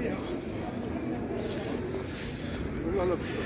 Olha lá, pessoal.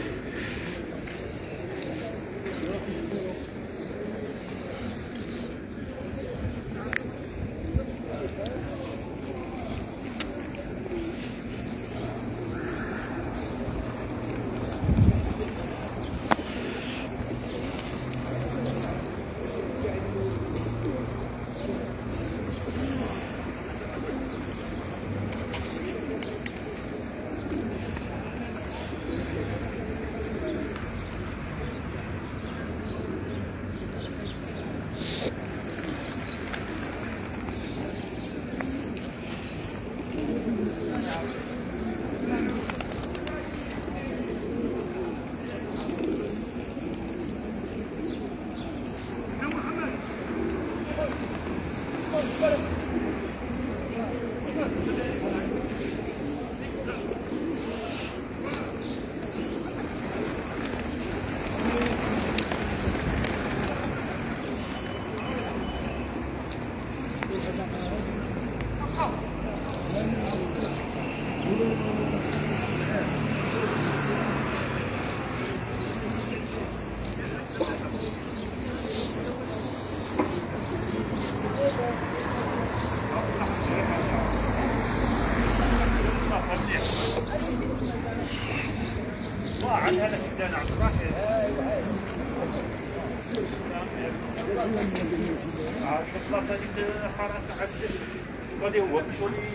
Bueno. عن هذا الشجان عبد الرحمن الخلاصة ديك حركة عبد غادي هو كشوري